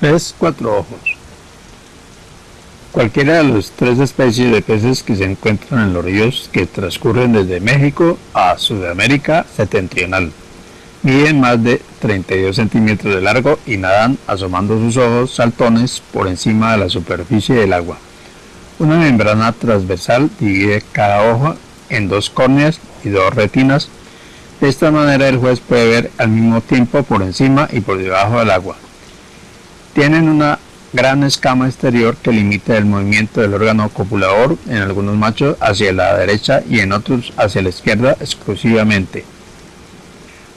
Pez cuatro ojos. Cualquiera de las tres especies de peces que se encuentran en los ríos que transcurren desde México a Sudamérica septentrional. Miden más de 32 centímetros de largo y nadan asomando sus ojos saltones por encima de la superficie del agua. Una membrana transversal divide cada ojo en dos córneas y dos retinas. De esta manera el juez puede ver al mismo tiempo por encima y por debajo del agua. Tienen una gran escama exterior que limita el movimiento del órgano copulador en algunos machos hacia la derecha y en otros hacia la izquierda exclusivamente.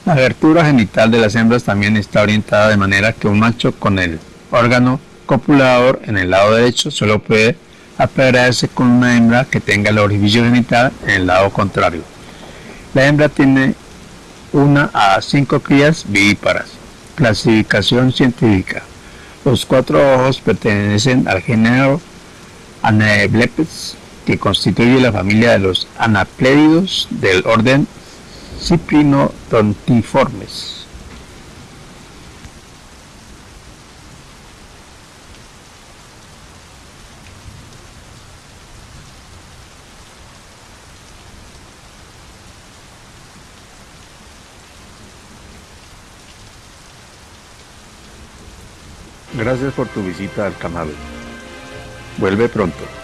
La abertura genital de las hembras también está orientada de manera que un macho con el órgano copulador en el lado derecho solo puede aparearse con una hembra que tenga el orificio genital en el lado contrario. La hembra tiene una a cinco crías vivíparas. Clasificación científica. Los cuatro ojos pertenecen al género Anablepes, que constituye la familia de los anaplédidos del orden Ciprinodontiformes. Gracias por tu visita al canal. Vuelve pronto.